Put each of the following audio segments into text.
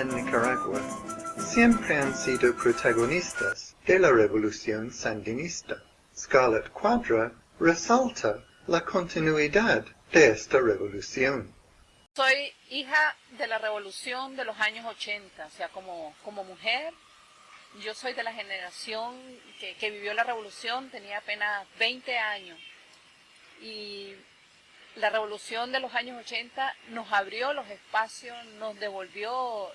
en Nicaragua siempre han sido protagonistas de la revolución sandinista. Scarlett Quadra resalta la continuidad de esta revolución. Soy hija de la revolución de los años 80, o sea, como, como mujer, yo soy de la generación que, que vivió la revolución, tenía apenas 20 años. Y la revolución de los años 80 nos abrió los espacios, nos devolvió,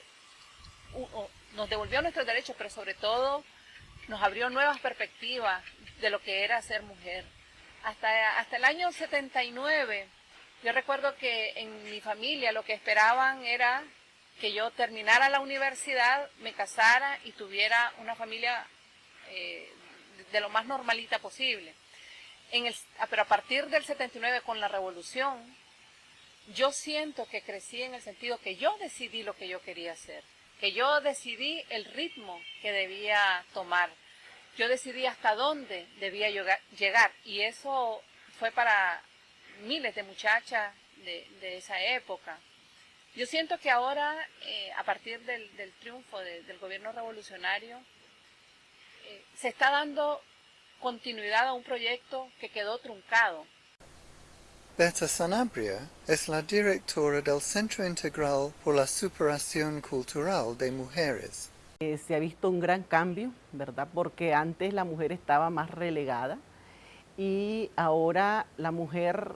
nos devolvió nuestros derechos, pero sobre todo nos abrió nuevas perspectivas de lo que era ser mujer. Hasta, hasta el año 79, yo recuerdo que en mi familia lo que esperaban era que yo terminara la universidad, me casara y tuviera una familia eh, de lo más normalita posible. Ah, pero a partir del 79 con la revolución, yo siento que crecí en el sentido que yo decidí lo que yo quería hacer, que yo decidí el ritmo que debía tomar, yo decidí hasta dónde debía llegar y eso fue para miles de muchachas de, esa época. Yo siento que ahora, eh, a partir del, triunfo del gobierno revolucionario, eh, se está dando continuidad a un proyecto que quedó truncado. Berta Sanabria es la directora del Centro Integral por la Superación Cultural de Mujeres. Eh, se ha visto un gran cambio, ¿verdad? Porque antes la mujer estaba más relegada y ahora la mujer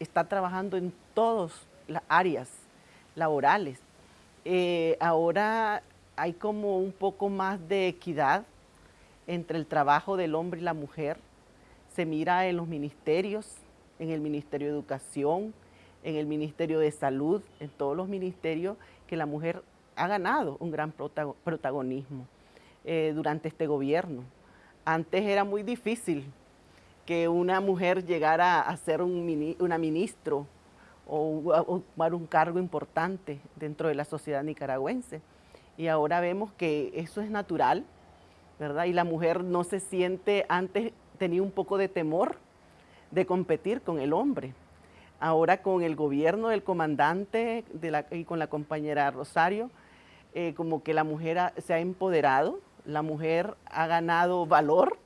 está trabajando en todas las áreas laborales. Eh, ahora hay como un poco más de equidad entre el trabajo del hombre y la mujer. Se mira en los ministerios, en el Ministerio de Educación, en el Ministerio de Salud, en todos los ministerios que la mujer ha ganado un gran protagonismo eh, durante este gobierno. Antes era muy difícil que una mujer llegara a ser un, una ministro o ocupar un cargo importante dentro de la sociedad nicaragüense. Y ahora vemos que eso es natural, ¿verdad? Y la mujer no se siente, antes tenía un poco de temor de competir con el hombre. Ahora con el gobierno del comandante y con la compañera Rosario, eh, como que la mujer se ha empoderado, la mujer ha ganado valor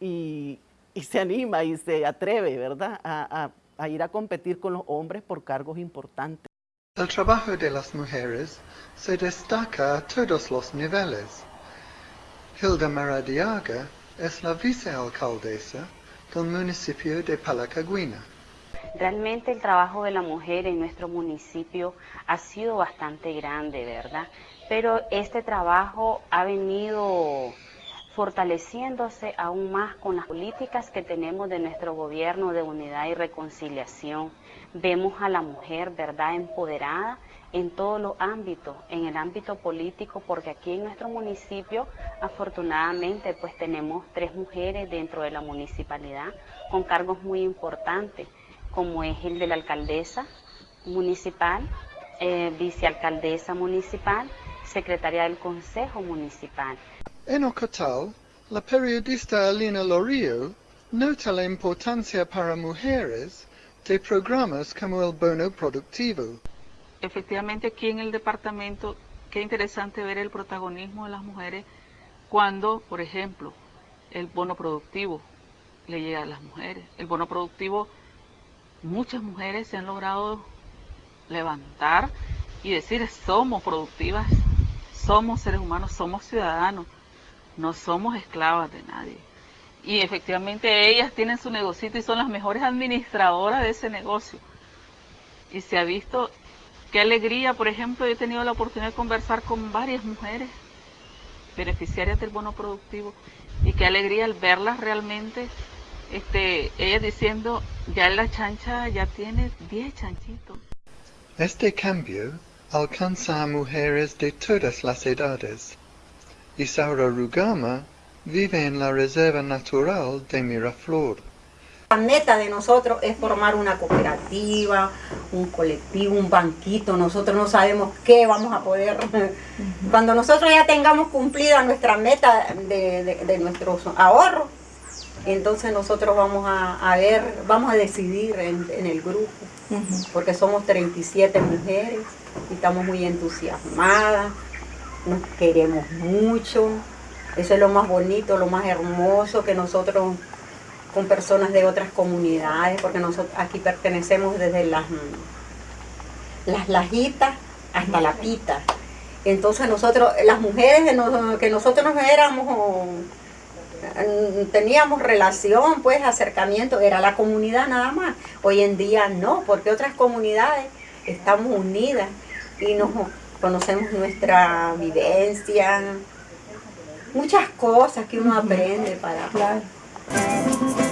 y, se anima y se atreve, ¿verdad?, a, a ir a competir con los hombres por cargos importantes. El trabajo de las mujeres se destaca a todos los niveles. Hilda Maradiaga es la vicealcaldesa del municipio de Palacagüina. Realmente el trabajo de la mujer en nuestro municipio ha sido bastante grande, ¿verdad? Pero este trabajo ha venido fortaleciéndose aún más con las políticas que tenemos de nuestro gobierno de unidad y reconciliación. Vemos a la mujer, ¿verdad?, empoderada en todos los ámbitos, en el ámbito político, porque aquí en nuestro municipio, afortunadamente, pues tenemos tres mujeres dentro de la municipalidad con cargos muy importantes, como es el de la alcaldesa municipal, eh, vicealcaldesa municipal, secretaria del consejo municipal. En Ocotal, la periodista Alina Lorio nota la importancia para mujeres de programas como el bono productivo. Efectivamente aquí en el departamento, qué interesante ver el protagonismo de las mujeres cuando, por ejemplo, el bono productivo le llega a las mujeres. El bono productivo, muchas mujeres se han logrado levantar y decir somos productivas, somos seres humanos, somos ciudadanos no somos esclavas de nadie. Y efectivamente ellas tienen su negocito y son las mejores administradoras de ese negocio. Y se ha visto qué alegría, por ejemplo, yo he tenido la oportunidad de conversar con varias mujeres beneficiarias del bono productivo y qué alegría al verlas realmente, este, ellas diciendo, ya la chancha ya tiene 10 chanchitos. Este cambio alcanza a mujeres de todas las edades. Isaura Rugama vive en la Reserva Natural de Miraflor. La meta de nosotros es formar una cooperativa, un colectivo, un banquito. Nosotros no sabemos qué vamos a poder... Cuando nosotros ya tengamos cumplida nuestra meta de, de, de nuestros ahorros, Entonces nosotros vamos a, ver, vamos a decidir en, en el grupo, porque somos 37 mujeres y estamos muy entusiasmadas, nos queremos mucho, eso es lo más bonito, lo más hermoso que nosotros con personas de otras comunidades, porque nosotros aquí pertenecemos desde las, las lajitas hasta la pita. Entonces nosotros, las mujeres que nosotros éramos, teníamos relación, pues acercamiento, era la comunidad nada más. Hoy en día no, porque otras comunidades estamos unidas y nos conocemos nuestra vivencia, muchas cosas que uno aprende para... Claro. Música